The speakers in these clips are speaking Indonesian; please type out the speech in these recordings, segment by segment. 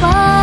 far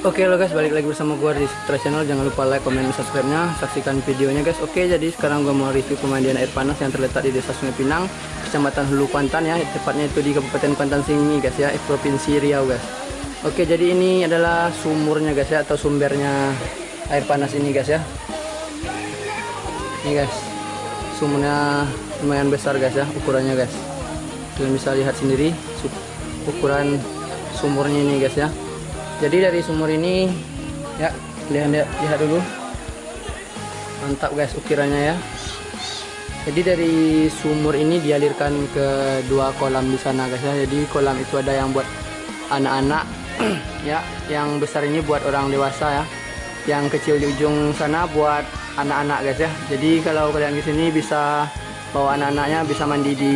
Oke lo guys, balik lagi bersama gua di Citra Channel. Jangan lupa like, komen, dan subscribe-nya. Saksikan videonya guys. Oke, jadi sekarang gua mau review pemandian air panas yang terletak di Desa Sungai Pinang, Kecamatan Hulu Kuantan ya. Tepatnya itu di Kabupaten Kuantan Singi guys ya, Provinsi Riau guys. Oke, jadi ini adalah sumurnya guys ya atau sumbernya air panas ini guys ya. Ini guys. Sumurnya lumayan besar guys ya ukurannya guys. Kalian bisa lihat sendiri ukuran sumurnya ini guys ya jadi dari sumur ini ya lihat lihat, lihat dulu. Mantap guys ukirannya ya. Jadi dari sumur ini dialirkan ke dua kolam di sana guys ya. Jadi kolam itu ada yang buat anak-anak ya yang besar ini buat orang dewasa ya. Yang kecil di ujung sana buat anak-anak guys ya. Jadi kalau kalian di sini bisa bawa anak-anaknya bisa mandi di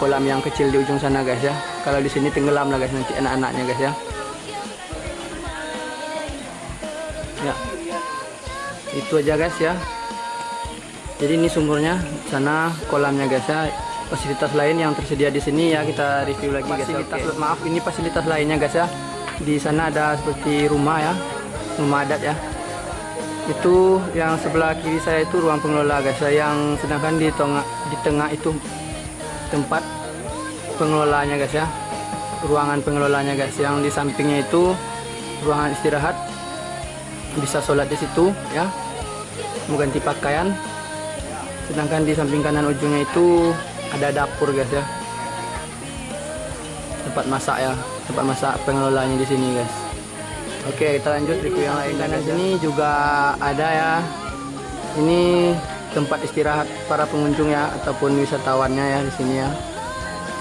kolam yang kecil di ujung sana guys ya. Kalau di sini tenggelam lah guys nanti anak-anaknya guys ya ya. Itu aja guys ya. Jadi ini sumurnya sana kolamnya guys ya. Fasilitas lain yang tersedia di sini ya kita review lagi guys fasilitas maaf ini fasilitas lainnya guys ya. Di sana ada seperti rumah ya. Rumah adat ya. Itu yang sebelah kiri saya itu ruang pengelola guys ya yang sedangkan di tengah di tengah itu tempat pengelolanya guys ya. Ruangan pengelolanya guys yang di sampingnya itu ruangan istirahat bisa sholat di situ ya. Mau ganti pakaian. Sedangkan di samping kanan ujungnya itu ada dapur guys ya. Tempat masak ya. Tempat masak pengelolanya di sini guys. Oke kita lanjut review yang lain. Kanan sini juga ada ya. Ini tempat istirahat para pengunjung ya ataupun wisatawannya ya di sini ya.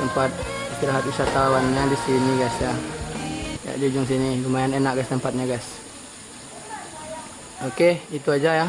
Tempat istirahat wisatawannya di sini guys ya. Ya di ujung sini. Lumayan enak guys tempatnya guys Oke, itu aja ya.